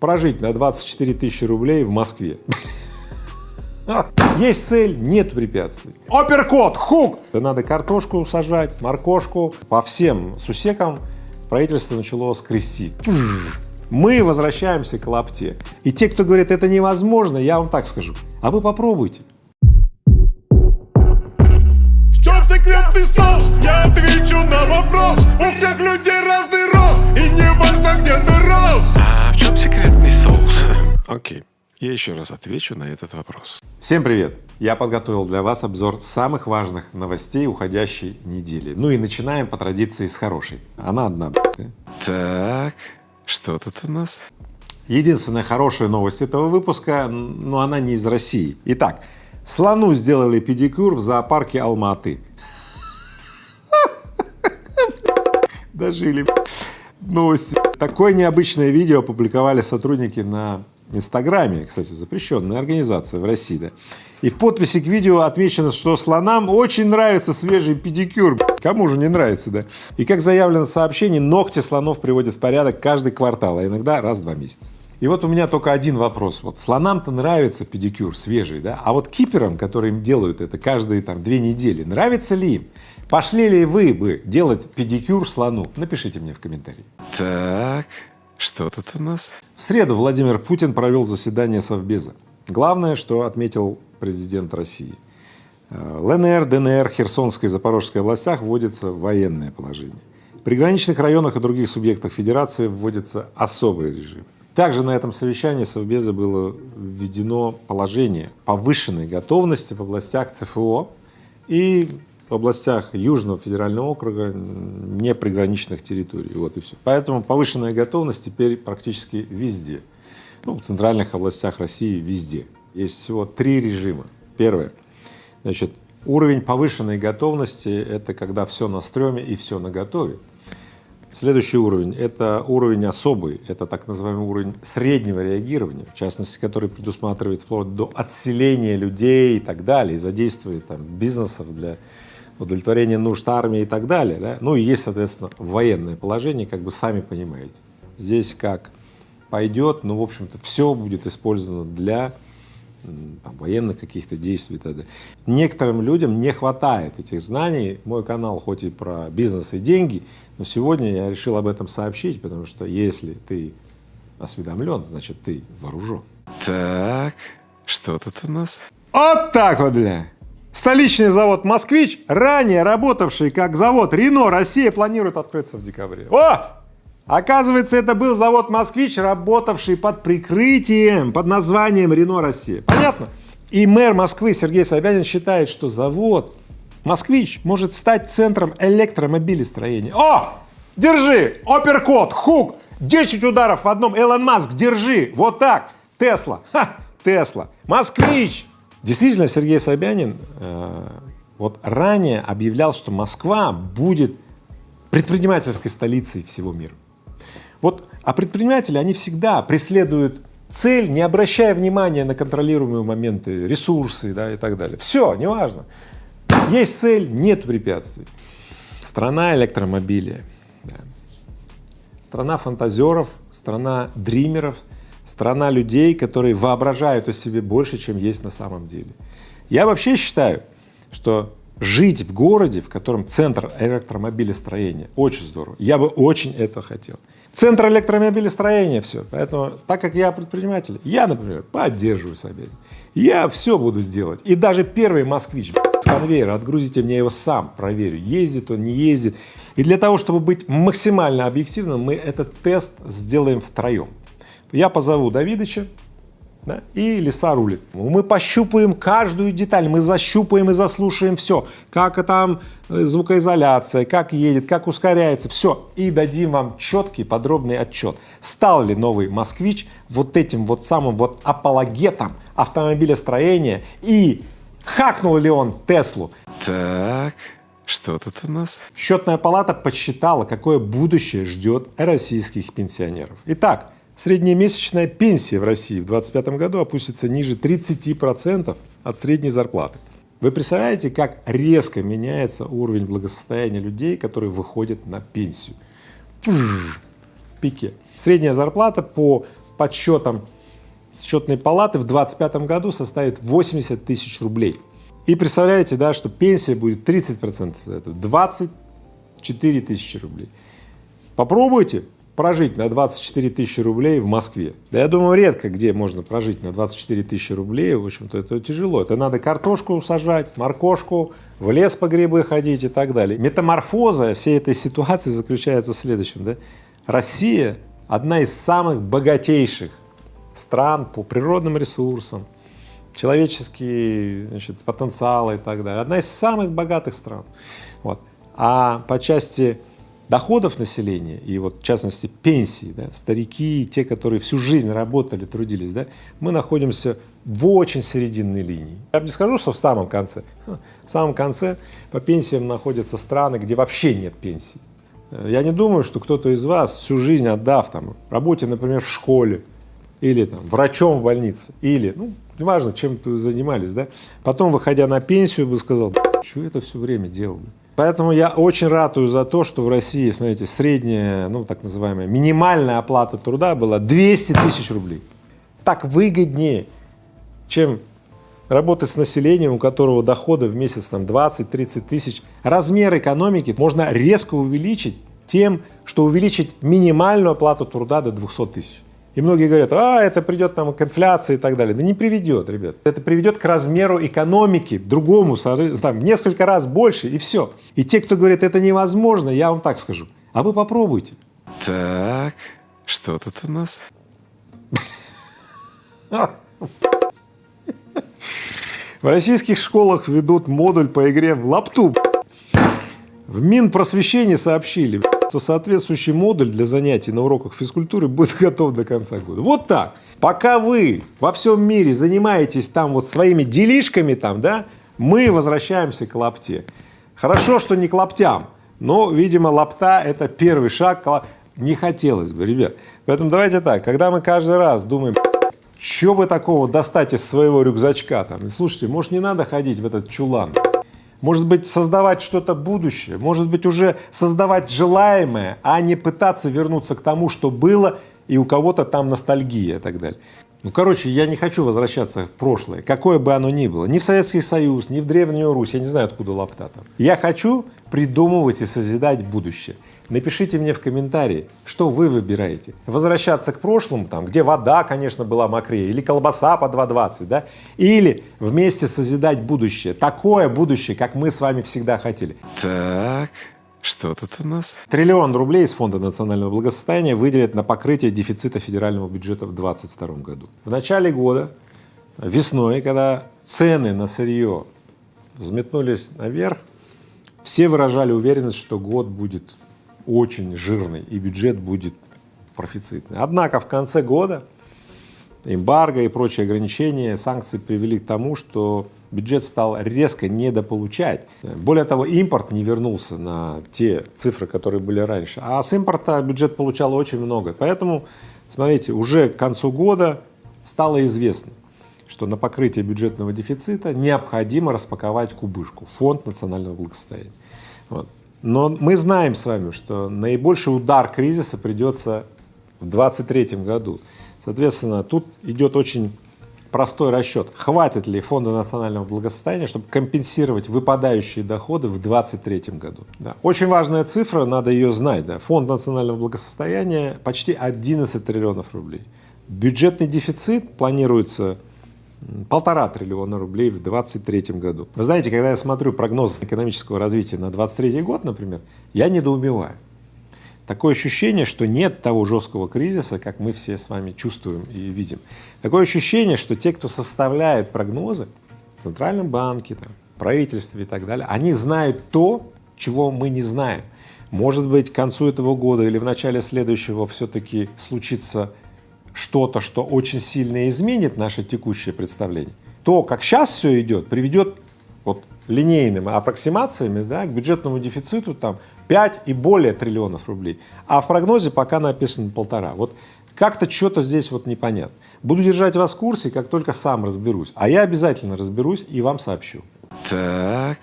прожить на 24 тысячи рублей в Москве. Есть цель, нет препятствий. Оперкот, хук! Да надо картошку сажать, моркошку. По всем сусекам правительство начало скрести. Мы возвращаемся к лапте. И те, кто говорит, это невозможно, я вам так скажу, а вы попробуйте. В чем секретный соус? Я отвечу на вопрос У всех людей разный рост И не важно, где ты рос Окей, я еще раз отвечу на этот вопрос. Всем привет! Я подготовил для вас обзор самых важных новостей уходящей недели. Ну и начинаем по традиции с хорошей. Она одна. Так, что тут у нас? Единственная хорошая новость этого выпуска, но она не из России. Итак, слону сделали педикюр в зоопарке Алматы. Дожили новости. Такое необычное видео опубликовали сотрудники на Инстаграме, кстати, запрещенная организация в России, да. И в подписи к видео отмечено, что слонам очень нравится свежий педикюр. Кому же не нравится, да? И как заявлено в сообщении, ногти слонов приводят в порядок каждый квартал, а иногда раз в два месяца. И вот у меня только один вопрос. Вот слонам-то нравится педикюр свежий, да? А вот киперам, которые им делают это каждые там две недели, нравится ли им? Пошли ли вы бы делать педикюр слону? Напишите мне в комментарии. Так, что тут у нас? В среду Владимир Путин провел заседание Совбеза. Главное, что отметил президент России. Э, ЛНР, ДНР, Херсонской и Запорожской областях вводится военное положение. В приграничных районах и других субъектах Федерации вводится особый режим. Также на этом совещании Совбеза было введено положение повышенной готовности в областях ЦФО и областях Южного федерального округа, не приграничных территорий. Вот и все. Поэтому повышенная готовность теперь практически везде. Ну, в центральных областях России везде. Есть всего три режима. Первое. Значит, уровень повышенной готовности – это когда все на стреме и все на готове. Следующий уровень – это уровень особый, это так называемый уровень среднего реагирования, в частности, который предусматривает вплоть до отселения людей и так далее, и задействия там, бизнесов для удовлетворения нужд армии и так далее. Да? Ну и есть, соответственно, военное положение, как бы сами понимаете. Здесь как пойдет, ну, в общем-то, все будет использовано для там, военных каких-то действий и так далее. Некоторым людям не хватает этих знаний. Мой канал хоть и про бизнес и деньги, но сегодня я решил об этом сообщить, потому что если ты осведомлен, значит, ты вооружен. Так, что тут у нас? Вот так вот, бля! Столичный завод «Москвич», ранее работавший как завод «Рено», Россия планирует открыться в декабре. О! Оказывается, это был завод «Москвич», работавший под прикрытием, под названием «Рено Россия». Понятно? И мэр Москвы Сергей Собянин считает, что завод «Москвич» может стать центром электромобилестроения. О! Держи! Оперкот, хук! 10 ударов в одном. Элон Маск, держи! Вот так! Тесла! Ха! Тесла! Москвич! Действительно, Сергей Собянин э, вот ранее объявлял, что Москва будет предпринимательской столицей всего мира. Вот, а предприниматели, они всегда преследуют цель, не обращая внимания на контролируемые моменты, ресурсы да, и так далее. Все, неважно. Есть цель, нет препятствий. Страна электромобилей, да. страна фантазеров, страна дримеров, страна людей, которые воображают о себе больше, чем есть на самом деле. Я вообще считаю, что жить в городе, в котором центр электромобилестроения, очень здорово. Я бы очень это хотел. Центр электромобилестроения все. Поэтому, так как я предприниматель, я, например, поддерживаю Собянина. Я все буду сделать. И даже первый москвич с конвейера, отгрузите мне его сам, проверю, ездит он, не ездит. И для того, чтобы быть максимально объективным, мы этот тест сделаем втроем. Я позову Давидыча, да, и леса рулит. Мы пощупаем каждую деталь, мы защупаем и заслушаем все, как там э, звукоизоляция, как едет, как ускоряется, все, и дадим вам четкий подробный отчет. Стал ли новый «Москвич» вот этим вот самым вот апологетом автомобилестроения и хакнул ли он Теслу? Так, что тут у нас? Счетная палата подсчитала, какое будущее ждет российских пенсионеров. Итак, Среднемесячная пенсия в России в 2025 году опустится ниже 30 процентов от средней зарплаты. Вы представляете, как резко меняется уровень благосостояния людей, которые выходят на пенсию? Пике. Средняя зарплата по подсчетам счетной палаты в 2025 году составит 80 тысяч рублей. И представляете, да, что пенсия будет 30 процентов, это 24 тысячи рублей. Попробуйте прожить на 24 тысячи рублей в Москве. Да я думаю, редко где можно прожить на 24 тысячи рублей, в общем-то, это тяжело. Это надо картошку сажать, моркошку, в лес по грибы ходить и так далее. Метаморфоза всей этой ситуации заключается в следующем, да. Россия — одна из самых богатейших стран по природным ресурсам, человеческий значит, потенциал и так далее. Одна из самых богатых стран. Вот. А по части доходов населения и вот в частности пенсии, да, старики, те, которые всю жизнь работали, трудились, да, мы находимся в очень серединной линии. Я не скажу, что в самом конце. В самом конце по пенсиям находятся страны, где вообще нет пенсий. Я не думаю, что кто-то из вас всю жизнь отдав там работе, например, в школе или там врачом в больнице, или, ну, неважно, чем вы занимались, да, потом, выходя на пенсию, бы сказал, что это все время делал. Поэтому я очень ратую за то, что в России, смотрите, средняя, ну, так называемая минимальная оплата труда была 200 тысяч рублей. Так выгоднее, чем работать с населением, у которого доходы в месяц там 20-30 тысяч. Размер экономики можно резко увеличить тем, что увеличить минимальную оплату труда до 200 тысяч. И многие говорят, а, это придет там к инфляции и так далее. Да не приведет, ребят. Это приведет к размеру экономики, другому, там, несколько раз больше, и все. И те, кто говорит, это невозможно, я вам так скажу, а вы попробуйте. Так, что тут у нас? В российских школах ведут модуль по игре в лапту. В Минпросвещении сообщили, то соответствующий модуль для занятий на уроках физкультуры будет готов до конца года. Вот так. Пока вы во всем мире занимаетесь там вот своими делишками там, да, мы возвращаемся к лапте. Хорошо, что не к лаптям, но, видимо, лапта — это первый шаг. Не хотелось бы, ребят. Поэтому давайте так, когда мы каждый раз думаем, что вы такого достать из своего рюкзачка там, слушайте, может, не надо ходить в этот чулан, может быть, создавать что-то будущее, может быть, уже создавать желаемое, а не пытаться вернуться к тому, что было, и у кого-то там ностальгия и так далее. Ну, короче, я не хочу возвращаться в прошлое, какое бы оно ни было, ни в Советский Союз, ни в Древнюю Русь, я не знаю, откуда лапта там. Я хочу придумывать и созидать будущее. Напишите мне в комментарии, что вы выбираете. Возвращаться к прошлому, там, где вода, конечно, была мокрее, или колбаса по 2,20, да? Или вместе созидать будущее, такое будущее, как мы с вами всегда хотели. Так, что тут у нас? Триллион рублей из Фонда национального благосостояния выделят на покрытие дефицита федерального бюджета в 2022 году. В начале года, весной, когда цены на сырье взметнулись наверх, все выражали уверенность, что год будет очень жирный и бюджет будет профицитный. Однако в конце года эмбарго и прочие ограничения, санкции привели к тому, что бюджет стал резко недополучать. Более того, импорт не вернулся на те цифры, которые были раньше, а с импорта бюджет получал очень много. Поэтому, смотрите, уже к концу года стало известно, что на покрытие бюджетного дефицита необходимо распаковать кубышку, фонд национального благосостояния. Вот. Но мы знаем с вами, что наибольший удар кризиса придется в 2023 году. Соответственно, тут идет очень простой расчет, хватит ли фонда национального благосостояния, чтобы компенсировать выпадающие доходы в 2023 году. Да. Очень важная цифра, надо ее знать. Да. Фонд национального благосостояния почти 11 триллионов рублей. Бюджетный дефицит планируется полтора триллиона рублей в 2023 году. Вы знаете, когда я смотрю прогноз экономического развития на 2023 год, например, я недоумеваю. Такое ощущение, что нет того жесткого кризиса, как мы все с вами чувствуем и видим. Такое ощущение, что те, кто составляет прогнозы в Центральном банке, там, правительстве и так далее, они знают то, чего мы не знаем. Может быть, к концу этого года или в начале следующего все-таки случится что-то, что очень сильно изменит наше текущее представление, то, как сейчас все идет, приведет вот линейными аппроксимациями да, к бюджетному дефициту там 5 и более триллионов рублей, а в прогнозе пока написано полтора. Вот как-то что-то здесь вот непонятно. Буду держать вас в курсе, как только сам разберусь. А я обязательно разберусь и вам сообщу. Так,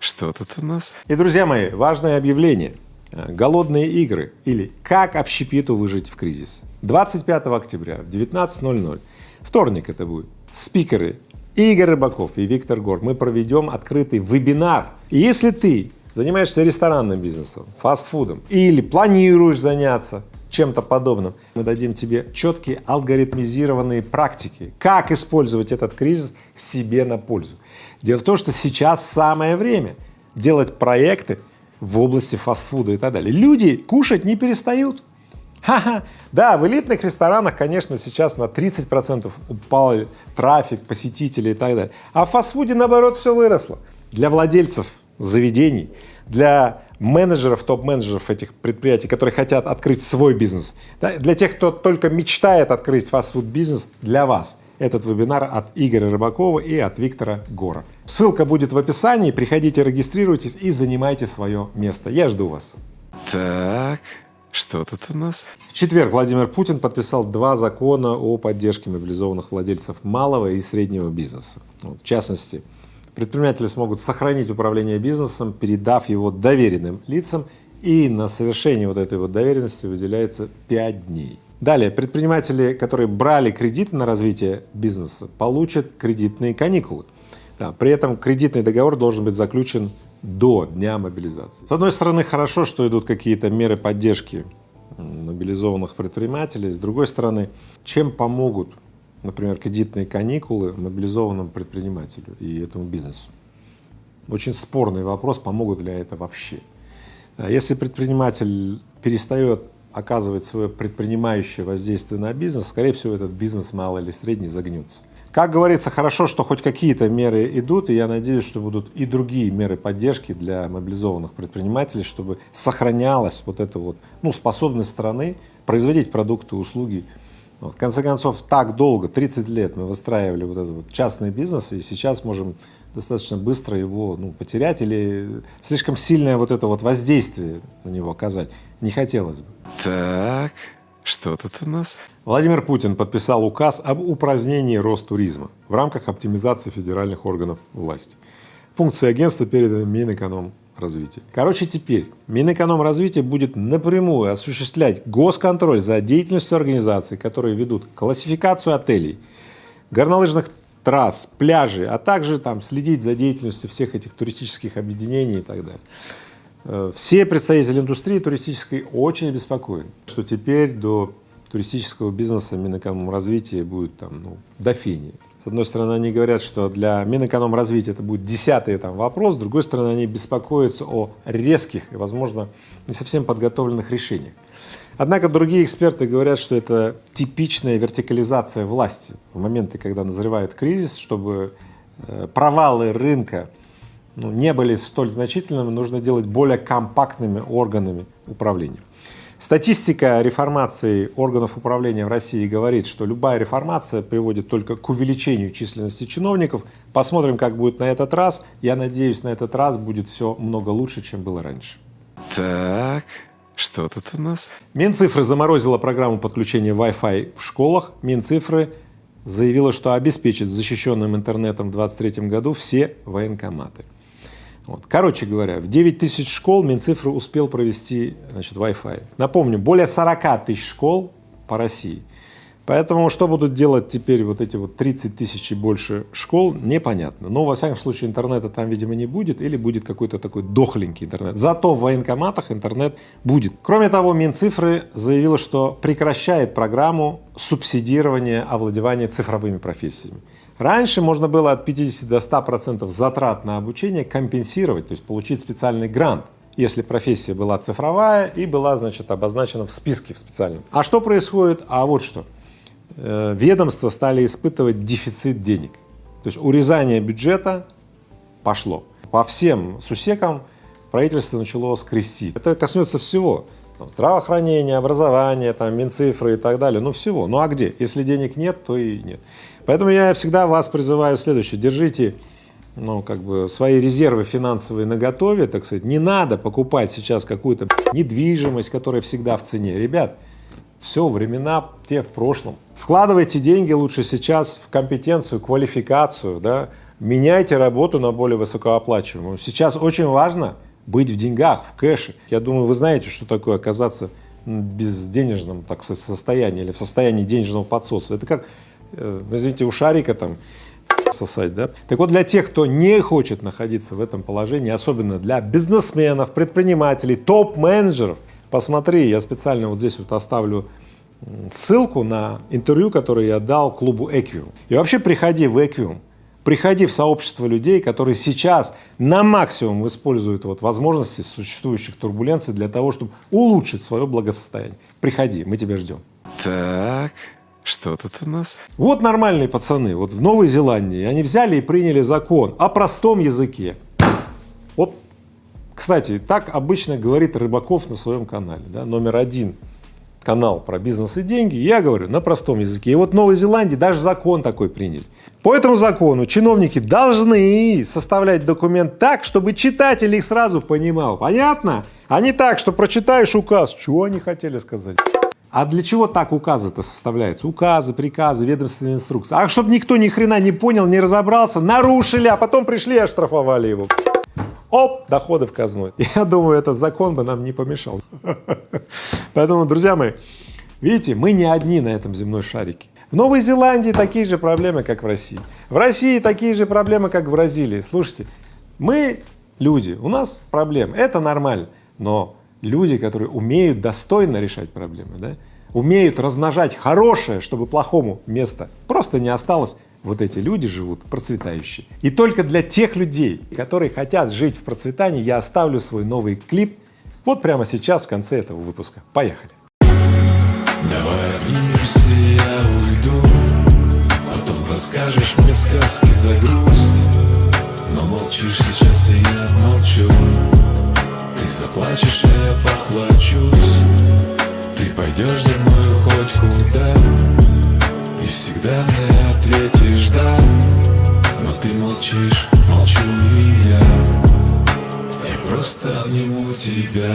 что тут у нас? И, друзья мои, важное объявление. Голодные игры или как общепиту выжить в кризис. 25 октября в 19.00, вторник это будет, спикеры Игорь Рыбаков и Виктор Гор, мы проведем открытый вебинар. И если ты занимаешься ресторанным бизнесом, фастфудом или планируешь заняться чем-то подобным, мы дадим тебе четкие алгоритмизированные практики, как использовать этот кризис себе на пользу. Дело в том, что сейчас самое время делать проекты в области фастфуда и так далее. Люди кушать не перестают. Ха-ха. Да, в элитных ресторанах, конечно, сейчас на 30 процентов упал трафик, посетителей и так далее, а в фастфуде, наоборот, все выросло. Для владельцев заведений, для менеджеров, топ-менеджеров этих предприятий, которые хотят открыть свой бизнес, для тех, кто только мечтает открыть фастфуд-бизнес, для вас этот вебинар от Игоря Рыбакова и от Виктора Гора. Ссылка будет в описании, приходите, регистрируйтесь и занимайте свое место. Я жду вас. Так, что тут у нас? В четверг Владимир Путин подписал два закона о поддержке мобилизованных владельцев малого и среднего бизнеса. В частности, предприниматели смогут сохранить управление бизнесом, передав его доверенным лицам, и на совершение вот этой вот доверенности выделяется 5 дней. Далее, предприниматели, которые брали кредиты на развитие бизнеса, получат кредитные каникулы. Да, при этом кредитный договор должен быть заключен до дня мобилизации. С одной стороны, хорошо, что идут какие-то меры поддержки мобилизованных предпринимателей, с другой стороны, чем помогут, например, кредитные каникулы мобилизованному предпринимателю и этому бизнесу? Очень спорный вопрос, помогут ли это вообще. Если предприниматель перестает оказывать свое предпринимающее воздействие на бизнес, скорее всего, этот бизнес малый или средний загнется. Как говорится, хорошо, что хоть какие-то меры идут, и я надеюсь, что будут и другие меры поддержки для мобилизованных предпринимателей, чтобы сохранялась вот эта вот, ну, способность страны производить продукты, услуги. В конце концов, так долго, 30 лет мы выстраивали вот этот вот частный бизнес, и сейчас можем достаточно быстро его ну, потерять или слишком сильное вот это вот воздействие на него оказать не хотелось бы. Так, что тут у нас? Владимир Путин подписал указ об упразднении Ростуризма в рамках оптимизации федеральных органов власти. Функции агентства переданы Минэкономразвития. Короче, теперь Минэкономразвитие будет напрямую осуществлять госконтроль за деятельностью организаций, которые ведут классификацию отелей, горнолыжных трасс, пляжей, а также там следить за деятельностью всех этих туристических объединений и так далее. Э, все представители индустрии туристической очень обеспокоены, что теперь до туристического бизнеса Минэкономразвития будет там, ну, до фени. С одной стороны, они говорят, что для Минэкономразвития это будет десятый там вопрос, с другой стороны, они беспокоятся о резких и, возможно, не совсем подготовленных решениях. Однако другие эксперты говорят, что это типичная вертикализация власти в моменты, когда назревает кризис, чтобы э, провалы рынка ну, не были столь значительными, нужно делать более компактными органами управления. Статистика реформации органов управления в России говорит, что любая реформация приводит только к увеличению численности чиновников. Посмотрим, как будет на этот раз. Я надеюсь, на этот раз будет все много лучше, чем было раньше. Так, что тут у нас? Минцифры заморозила программу подключения Wi-Fi в школах. Минцифры заявила, что обеспечит защищенным интернетом в 2023 году все военкоматы. Вот. Короче говоря, в 9 тысяч школ Минцифры успел провести значит, Wi-Fi. Напомню, более 40 тысяч школ по России. Поэтому что будут делать теперь вот эти вот 30 тысяч и больше школ, непонятно. Но, во всяком случае, интернета там, видимо, не будет или будет какой-то такой дохленький интернет. Зато в военкоматах интернет будет. Кроме того, Минцифры заявила, что прекращает программу субсидирования овладевания цифровыми профессиями. Раньше можно было от 50 до 100 процентов затрат на обучение компенсировать, то есть получить специальный грант, если профессия была цифровая и была, значит, обозначена в списке в специальном. А что происходит? А вот что. Э, ведомства стали испытывать дефицит денег. То есть урезание бюджета пошло. По всем сусекам правительство начало скрестить. Это коснется всего. Там, здравоохранения, образования, там, Минцифры и так далее, ну всего. Ну а где? Если денег нет, то и нет. Поэтому я всегда вас призываю следующее. Держите ну, как бы свои резервы финансовые наготове, так сказать. Не надо покупать сейчас какую-то недвижимость, которая всегда в цене. Ребят, все, времена те в прошлом. Вкладывайте деньги лучше сейчас в компетенцию, квалификацию, да, меняйте работу на более высокооплачиваемую. Сейчас очень важно быть в деньгах, в кэше. Я думаю, вы знаете, что такое оказаться безденежном так, состоянии или в состоянии денежного подсоса. Это как, извините, у шарика там сосать, да? Так вот, для тех, кто не хочет находиться в этом положении, особенно для бизнесменов, предпринимателей, топ-менеджеров, посмотри, я специально вот здесь вот оставлю ссылку на интервью, которое я дал клубу Equium. И вообще приходи в Equium, приходи в сообщество людей, которые сейчас на максимум используют вот возможности существующих турбуленций для того, чтобы улучшить свое благосостояние. Приходи, мы тебя ждем. Так, что тут у нас? Вот нормальные пацаны, вот в Новой Зеландии они взяли и приняли закон о простом языке. Вот, кстати, так обычно говорит Рыбаков на своем канале, да, номер один канал про бизнес и деньги, я говорю на простом языке. И вот в Новой Зеландии даже закон такой приняли. По этому закону чиновники должны составлять документ так, чтобы читатель их сразу понимал. Понятно? А не так, что прочитаешь указ, чего они хотели сказать. А для чего так указы-то составляются? Указы, приказы, ведомственные инструкции. А чтобы никто ни хрена не понял, не разобрался, нарушили, а потом пришли и оштрафовали его. Оп, доходы в казну. Я думаю, этот закон бы нам не помешал. Поэтому, друзья мои, видите, мы не одни на этом земной шарике. В Новой Зеландии такие же проблемы, как в России. В России такие же проблемы, как в Бразилии. Слушайте, мы люди, у нас проблемы, это нормально, но люди, которые умеют достойно решать проблемы, да, умеют размножать хорошее, чтобы плохому места просто не осталось, вот эти люди живут процветающие. И только для тех людей, которые хотят жить в процветании, я оставлю свой новый клип вот прямо сейчас в конце этого выпуска. Поехали! Давай я уйду Потом расскажешь мне сказки за грусть Но молчишь сейчас, и я молчу заплачешь, а я поплачусь. Ты пойдешь за мной хоть куда И всегда мне ответишь да Но ты молчишь, молчу и я. Я просто обниму тебя.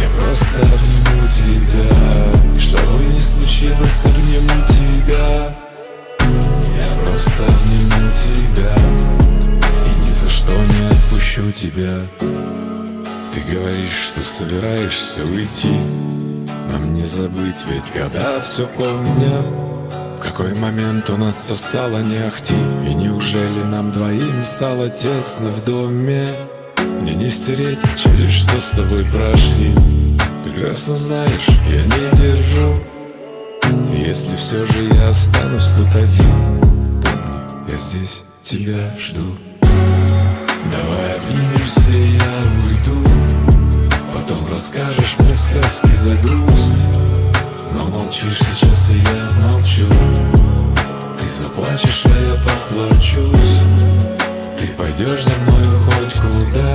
Я просто обниму тебя. Что бы ни случилось, обниму тебя. Я просто обниму тебя. И ни за что не отпущу тебя Ты говоришь, что собираешься уйти. Нам не забыть, ведь года все помнят в какой момент у нас все стало не ахти? И неужели нам двоим стало тесно в доме? Мне не стереть, через что с тобой прошли. Прекрасно знаешь, я не держу. Если все же я останусь тут один Помни, я здесь тебя жду. Давай обнимемся, Потом расскажешь мне сказки за грусть. Но молчишь сейчас, и я молчу. Ты заплачешь, а я поплачусь. Ты пойдешь за мной хоть куда.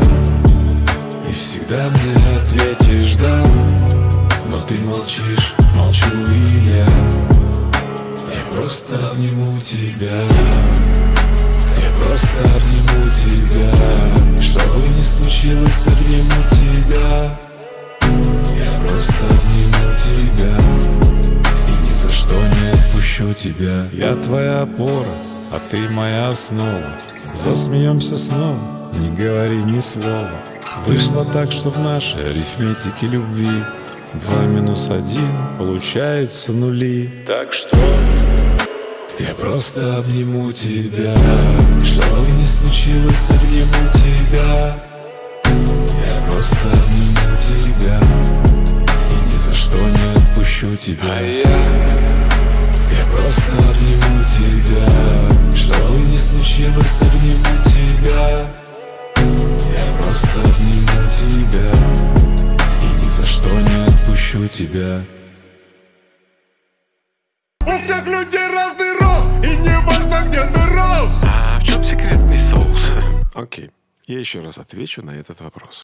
И всегда мне ответишь да Но ты молчишь, молчу и я. Я просто обниму тебя. Я просто обниму тебя. Что бы ни случилось, обниму тебя просто обниму тебя. И ни за что не отпущу тебя. Я твоя опора, а ты моя основа. Засмеемся снова, не говори ни слова. Вышло так, что в нашей арифметике любви Два минус один получаются нули. Так что я просто обниму тебя. Что бы ни случилось, обниму тебя. Я просто обниму тебя что не отпущу тебя. А я я просто обниму тебя. Что бы ни случилось, обниму тебя. Я просто обниму тебя. И ни за что не отпущу тебя. У всех людей разный рост И не важно, где ты рос. А в чем секретный соус? Окей, я еще раз отвечу на этот вопрос.